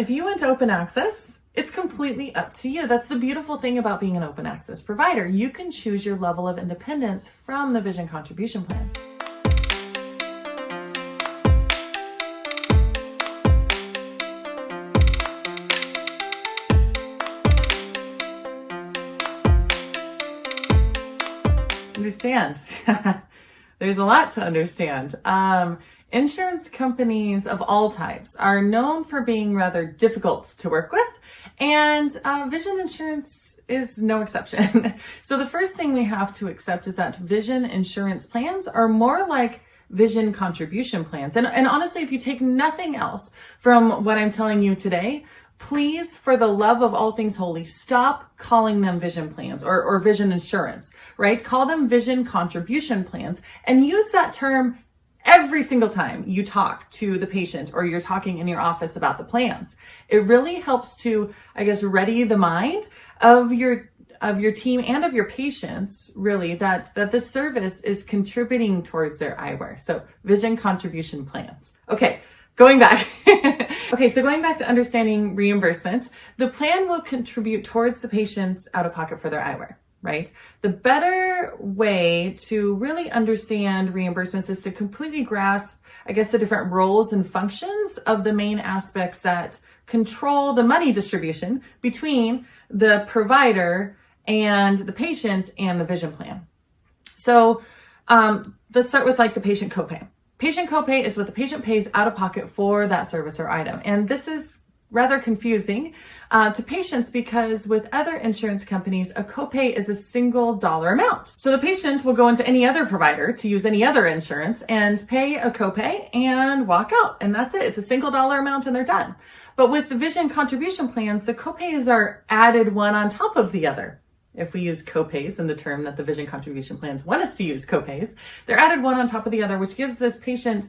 if you went to open access, it's completely up to you. That's the beautiful thing about being an open access provider. You can choose your level of independence from the vision contribution plans. Understand. There's a lot to understand. Um, Insurance companies of all types are known for being rather difficult to work with, and uh, vision insurance is no exception. so the first thing we have to accept is that vision insurance plans are more like vision contribution plans. And, and honestly, if you take nothing else from what I'm telling you today, please, for the love of all things holy, stop calling them vision plans or, or vision insurance, right? Call them vision contribution plans and use that term every single time you talk to the patient or you're talking in your office about the plans. It really helps to, I guess, ready the mind of your of your team and of your patients really that that this service is contributing towards their eyewear. So vision contribution plans. Okay, going back. okay, so going back to understanding reimbursements, the plan will contribute towards the patient's out of pocket for their eyewear right? The better way to really understand reimbursements is to completely grasp, I guess, the different roles and functions of the main aspects that control the money distribution between the provider and the patient and the vision plan. So um, let's start with like the patient copay. Patient copay is what the patient pays out of pocket for that service or item. And this is rather confusing uh, to patients because with other insurance companies, a copay is a single dollar amount. So the patient will go into any other provider to use any other insurance and pay a copay and walk out. And that's it. It's a single dollar amount and they're done. But with the vision contribution plans, the copays are added one on top of the other. If we use copays in the term that the vision contribution plans want us to use copays, they're added one on top of the other, which gives this patient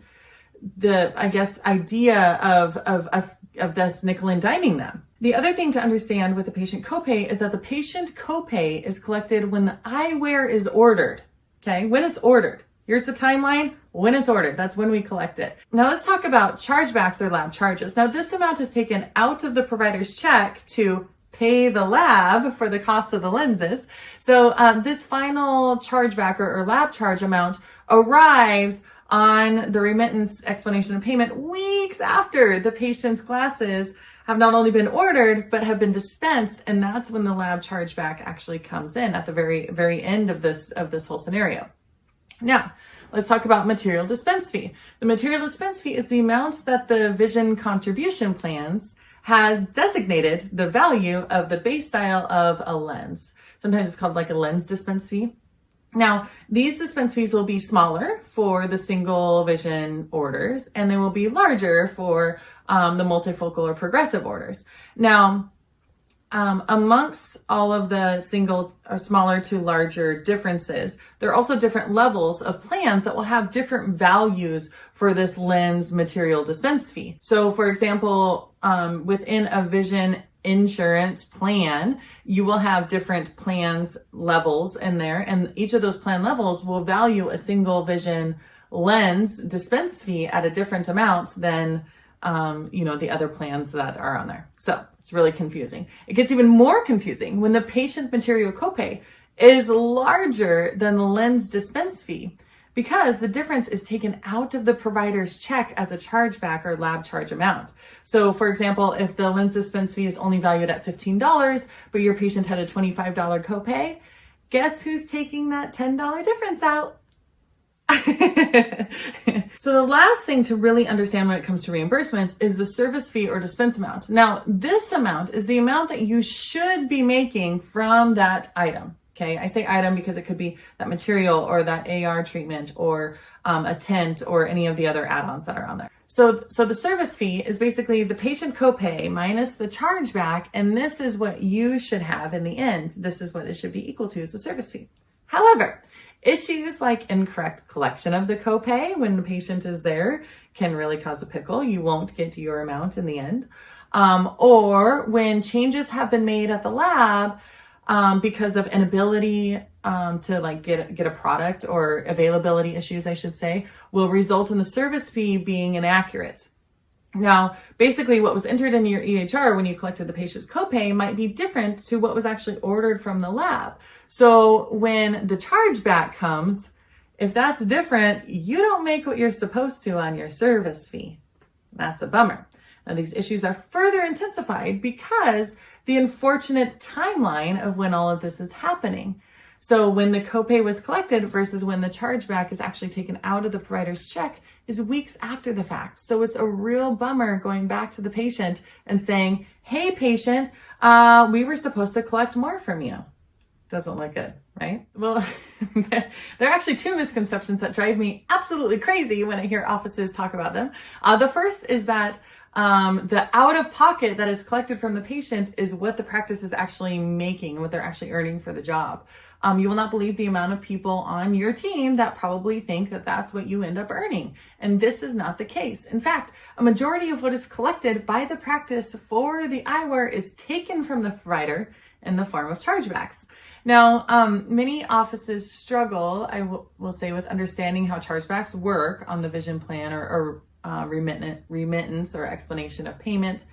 the, I guess, idea of, of us, of this nickel and diming them. The other thing to understand with the patient copay is that the patient copay is collected when the eyewear is ordered. Okay. When it's ordered. Here's the timeline. When it's ordered, that's when we collect it. Now let's talk about chargebacks or lab charges. Now this amount is taken out of the provider's check to pay the lab for the cost of the lenses. So um, this final chargeback or, or lab charge amount arrives on the remittance explanation of payment weeks after the patient's glasses have not only been ordered, but have been dispensed. And that's when the lab chargeback actually comes in at the very, very end of this, of this whole scenario. Now, let's talk about material dispense fee. The material dispense fee is the amount that the vision contribution plans has designated the value of the base style of a lens. Sometimes it's called like a lens dispense fee. Now, these dispense fees will be smaller for the single vision orders, and they will be larger for um, the multifocal or progressive orders. Now, um, amongst all of the single or smaller to larger differences, there are also different levels of plans that will have different values for this lens material dispense fee. So for example, um, within a vision insurance plan, you will have different plans levels in there and each of those plan levels will value a single vision lens dispense fee at a different amount than um, you know, the other plans that are on there. So it's really confusing. It gets even more confusing when the patient material copay is larger than the lens dispense fee because the difference is taken out of the provider's check as a chargeback or lab charge amount. So for example, if the lens dispense fee is only valued at $15, but your patient had a $25 copay, guess who's taking that $10 difference out? so the last thing to really understand when it comes to reimbursements is the service fee or dispense amount. Now, this amount is the amount that you should be making from that item. Okay, I say item because it could be that material or that AR treatment or um, a tent or any of the other add-ons that are on there. So, so the service fee is basically the patient copay minus the chargeback, and this is what you should have in the end. This is what it should be equal to is the service fee. However, issues like incorrect collection of the copay when the patient is there can really cause a pickle. You won't get to your amount in the end. Um, or when changes have been made at the lab, um, because of inability um, to like get get a product or availability issues, I should say, will result in the service fee being inaccurate. Now, basically what was entered in your EHR when you collected the patient's copay might be different to what was actually ordered from the lab. So when the chargeback comes, if that's different, you don't make what you're supposed to on your service fee. That's a bummer. Now these issues are further intensified because the unfortunate timeline of when all of this is happening. So when the copay was collected versus when the chargeback is actually taken out of the provider's check is weeks after the fact. So it's a real bummer going back to the patient and saying, hey patient, uh, we were supposed to collect more from you. Doesn't look good, right? Well, there are actually two misconceptions that drive me absolutely crazy when I hear offices talk about them. Uh, the first is that um, the out of pocket that is collected from the patient is what the practice is actually making, what they're actually earning for the job. Um, you will not believe the amount of people on your team that probably think that that's what you end up earning. And this is not the case. In fact, a majority of what is collected by the practice for the eyewear is taken from the provider in the form of chargebacks. Now, um, many offices struggle, I will say, with understanding how chargebacks work on the vision plan or, or uh, remittance or explanation of payments.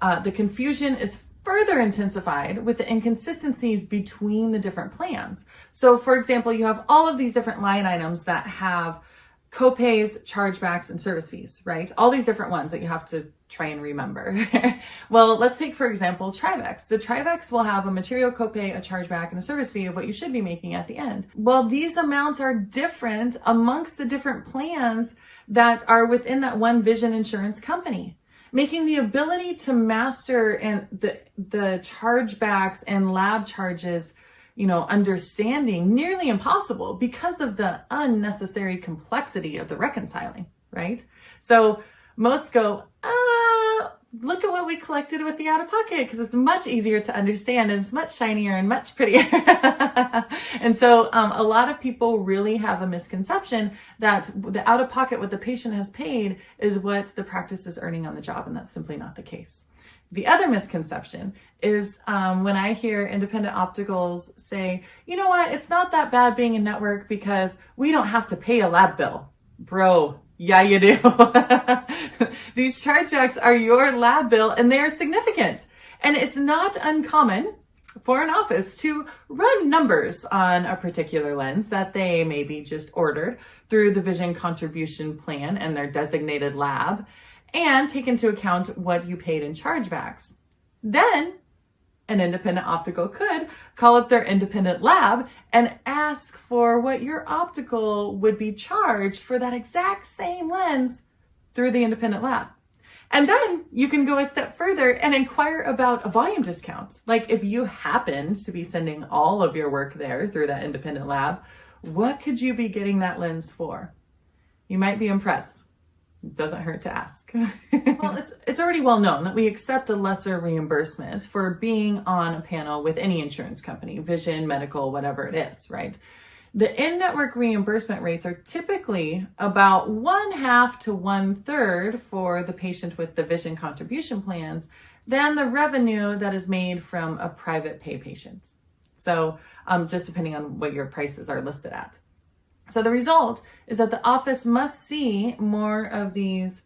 Uh, the confusion is further intensified with the inconsistencies between the different plans. So for example, you have all of these different line items that have copays, chargebacks, and service fees, right? All these different ones that you have to try and remember. well, let's take, for example, Trivex. The Trivex will have a material copay, a chargeback, and a service fee of what you should be making at the end. Well, these amounts are different amongst the different plans that are within that one vision insurance company making the ability to master and the the chargebacks and lab charges you know understanding nearly impossible because of the unnecessary complexity of the reconciling right so most go uh look at what we collected with the out of pocket because it's much easier to understand and it's much shinier and much prettier. and so um, a lot of people really have a misconception that the out of pocket, what the patient has paid is what the practice is earning on the job. And that's simply not the case. The other misconception is um, when I hear independent opticals say, you know what, it's not that bad being a network because we don't have to pay a lab bill. Bro, yeah, you do. These chargebacks are your lab bill and they are significant. And it's not uncommon for an office to run numbers on a particular lens that they maybe just ordered through the vision contribution plan and their designated lab and take into account what you paid in chargebacks. Then an independent optical could call up their independent lab and ask for what your optical would be charged for that exact same lens through the independent lab. And then you can go a step further and inquire about a volume discount. Like if you happen to be sending all of your work there through that independent lab, what could you be getting that lens for? You might be impressed. Doesn't hurt to ask. well, it's, it's already well known that we accept a lesser reimbursement for being on a panel with any insurance company, vision, medical, whatever it is, right? The in-network reimbursement rates are typically about one half to one third for the patient with the vision contribution plans than the revenue that is made from a private pay patient. So um, just depending on what your prices are listed at. So the result is that the office must see more of these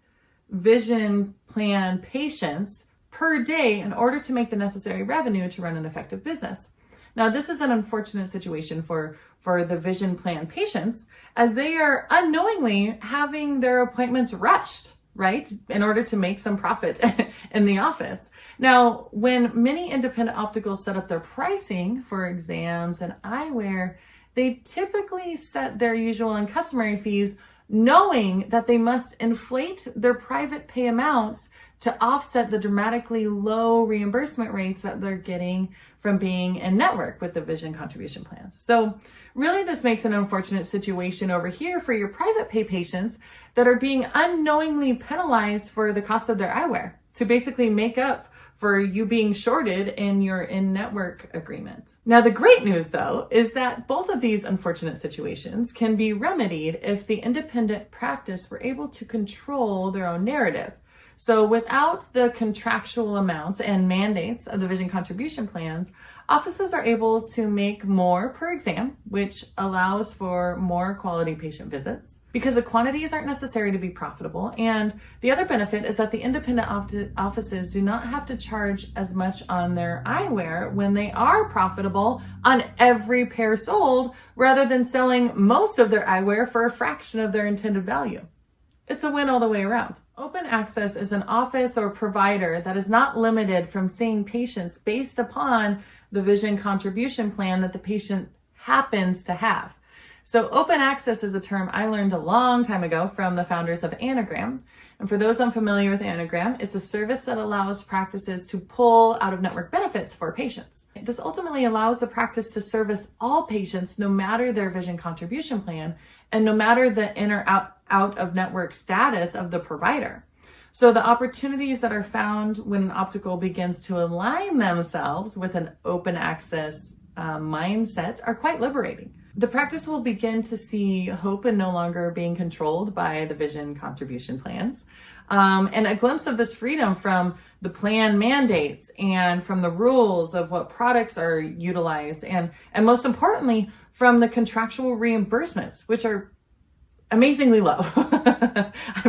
vision plan patients per day in order to make the necessary revenue to run an effective business. Now, this is an unfortunate situation for, for the vision plan patients as they are unknowingly having their appointments rushed, right? In order to make some profit in the office. Now, when many independent opticals set up their pricing for exams and eyewear, they typically set their usual and customary fees knowing that they must inflate their private pay amounts to offset the dramatically low reimbursement rates that they're getting from being in network with the vision contribution plans. So really this makes an unfortunate situation over here for your private pay patients that are being unknowingly penalized for the cost of their eyewear to basically make up for you being shorted in your in-network agreement. Now, the great news though, is that both of these unfortunate situations can be remedied if the independent practice were able to control their own narrative. So without the contractual amounts and mandates of the vision contribution plans, offices are able to make more per exam, which allows for more quality patient visits because the quantities aren't necessary to be profitable. And the other benefit is that the independent offices do not have to charge as much on their eyewear when they are profitable on every pair sold rather than selling most of their eyewear for a fraction of their intended value. It's a win all the way around. Open access is an office or provider that is not limited from seeing patients based upon the vision contribution plan that the patient happens to have. So open access is a term I learned a long time ago from the founders of Anagram. And for those unfamiliar with Anagram, it's a service that allows practices to pull out of network benefits for patients. This ultimately allows the practice to service all patients no matter their vision contribution plan and no matter the in or out, out of network status of the provider. So the opportunities that are found when an optical begins to align themselves with an open access uh, mindset are quite liberating. The practice will begin to see hope in no longer being controlled by the vision contribution plans. Um, and a glimpse of this freedom from the plan mandates and from the rules of what products are utilized and, and most importantly, from the contractual reimbursements, which are amazingly low,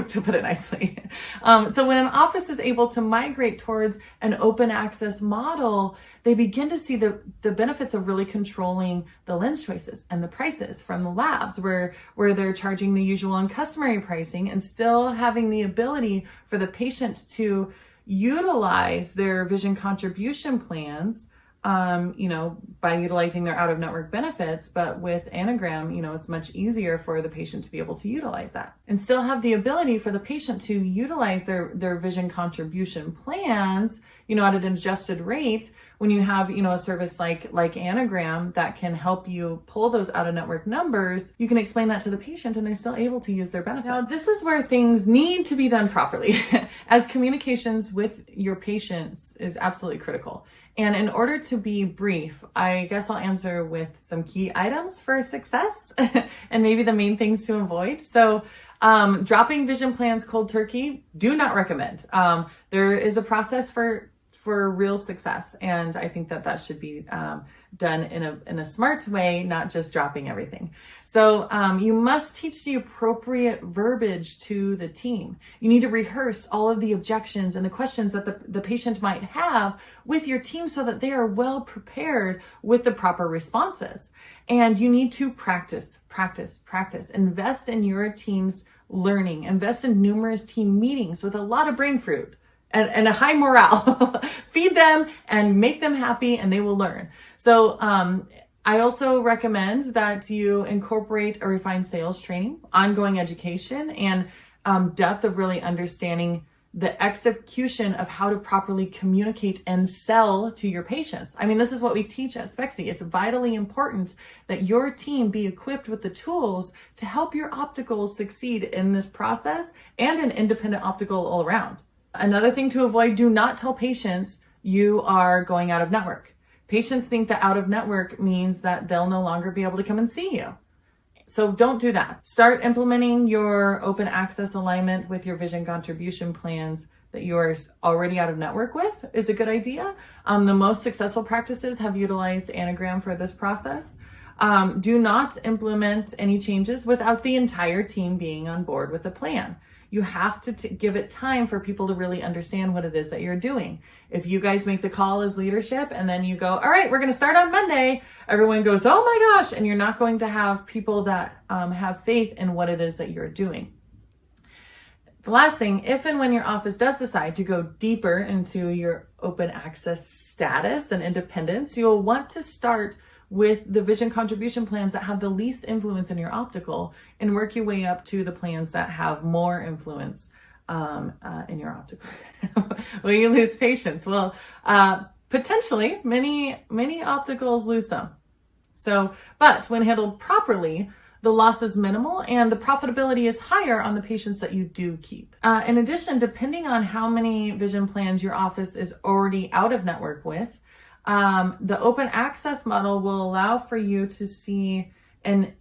to put it nicely. Um, so when an office is able to migrate towards an open access model, they begin to see the, the benefits of really controlling the lens choices and the prices from the labs where, where they're charging the usual and customary pricing and still having the ability for the patient to utilize their vision contribution plans um, you know, by utilizing their out of network benefits. But with Anagram, you know, it's much easier for the patient to be able to utilize that and still have the ability for the patient to utilize their, their vision contribution plans, you know, at an adjusted rate when you have, you know, a service like, like Anagram that can help you pull those out of network numbers, you can explain that to the patient and they're still able to use their benefit. Now, this is where things need to be done properly as communications with your patients is absolutely critical. And in order to be brief, I guess I'll answer with some key items for success and maybe the main things to avoid. So um, dropping vision plans cold turkey, do not recommend. Um, there is a process for for real success. And I think that that should be um, done in a, in a smart way, not just dropping everything. So um, you must teach the appropriate verbiage to the team. You need to rehearse all of the objections and the questions that the, the patient might have with your team so that they are well prepared with the proper responses. And you need to practice, practice, practice. Invest in your team's learning. Invest in numerous team meetings with a lot of brain fruit and, and a high morale. Feed them and make them happy and they will learn. So, um, I also recommend that you incorporate a refined sales training, ongoing education, and um, depth of really understanding the execution of how to properly communicate and sell to your patients. I mean, this is what we teach at Spexy. It's vitally important that your team be equipped with the tools to help your opticals succeed in this process and an independent optical all around. Another thing to avoid, do not tell patients you are going out of network. Patients think that out of network means that they'll no longer be able to come and see you. So don't do that. Start implementing your open access alignment with your vision contribution plans that you are already out of network with is a good idea. Um, the most successful practices have utilized Anagram for this process. Um, do not implement any changes without the entire team being on board with the plan. You have to give it time for people to really understand what it is that you're doing. If you guys make the call as leadership and then you go, all right, we're going to start on Monday, everyone goes, oh my gosh, and you're not going to have people that um, have faith in what it is that you're doing. The last thing, if and when your office does decide to go deeper into your open access status and independence, you'll want to start with the vision contribution plans that have the least influence in your optical and work your way up to the plans that have more influence um, uh, in your optical. Will you lose patients? Well, uh, potentially many, many opticals lose some. So, but when handled properly, the loss is minimal and the profitability is higher on the patients that you do keep. Uh, in addition, depending on how many vision plans your office is already out of network with, um, the open access model will allow for you to see an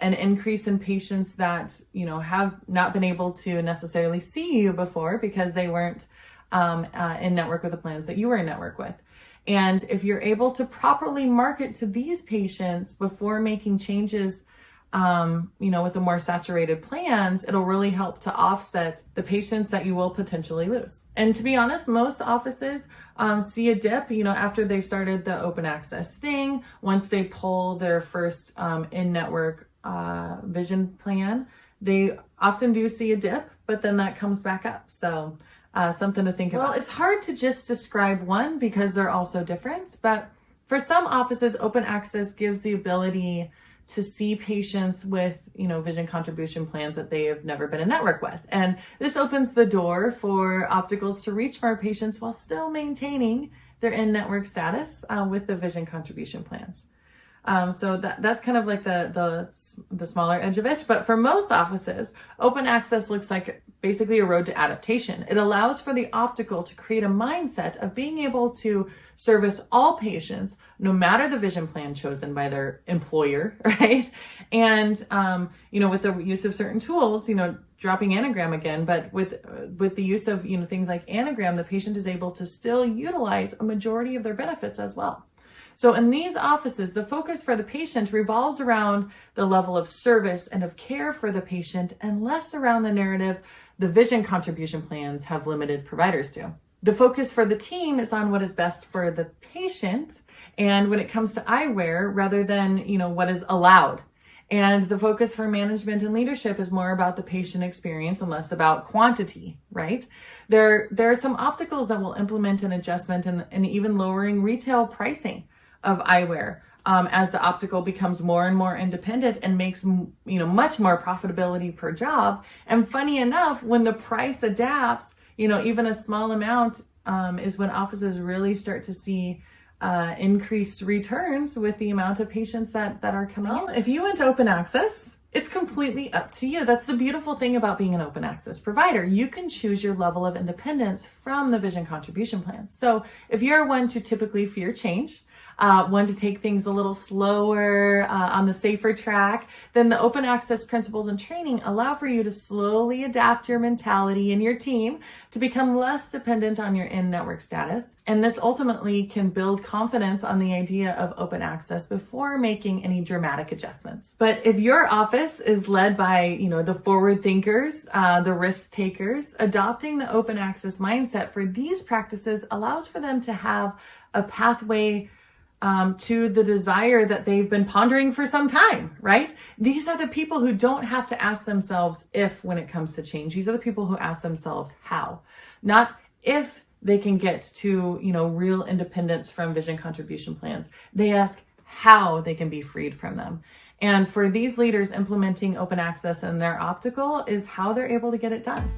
an increase in patients that, you know, have not been able to necessarily see you before because they weren't um, uh, in network with the plans that you were in network with. And if you're able to properly market to these patients before making changes um, you know, with the more saturated plans, it'll really help to offset the patients that you will potentially lose. And to be honest, most offices um, see a dip, you know, after they've started the open access thing, once they pull their first um, in-network uh, vision plan, they often do see a dip, but then that comes back up. So uh, something to think well, about. Well, it's hard to just describe one because they're all so different, but for some offices, open access gives the ability to see patients with, you know, vision contribution plans that they have never been in network with. And this opens the door for opticals to reach more patients while still maintaining their in-network status uh, with the vision contribution plans. Um, so that, that's kind of like the, the, the smaller edge of it. But for most offices, open access looks like basically a road to adaptation. It allows for the optical to create a mindset of being able to service all patients, no matter the vision plan chosen by their employer, right? And, um, you know, with the use of certain tools, you know, dropping anagram again, but with, with the use of, you know, things like anagram, the patient is able to still utilize a majority of their benefits as well. So in these offices, the focus for the patient revolves around the level of service and of care for the patient and less around the narrative the vision contribution plans have limited providers to. The focus for the team is on what is best for the patient and when it comes to eyewear rather than, you know, what is allowed. And the focus for management and leadership is more about the patient experience and less about quantity, right? There, there are some opticals that will implement an adjustment and, and even lowering retail pricing of eyewear um, as the optical becomes more and more independent and makes you know much more profitability per job. And funny enough, when the price adapts, you know even a small amount um, is when offices really start to see uh, increased returns with the amount of patients that that are coming well, in. If you went to open access, it's completely up to you. That's the beautiful thing about being an open access provider. You can choose your level of independence from the vision contribution plans. So if you're one to typically fear change, uh, one to take things a little slower uh, on the safer track, then the open access principles and training allow for you to slowly adapt your mentality and your team to become less dependent on your in-network status. And this ultimately can build confidence on the idea of open access before making any dramatic adjustments. But if your office is led by, you know, the forward thinkers, uh, the risk takers, adopting the open access mindset for these practices allows for them to have a pathway um, to the desire that they've been pondering for some time, right? These are the people who don't have to ask themselves if when it comes to change. These are the people who ask themselves how, not if they can get to, you know, real independence from vision contribution plans. They ask how they can be freed from them. And for these leaders, implementing open access in their optical is how they're able to get it done.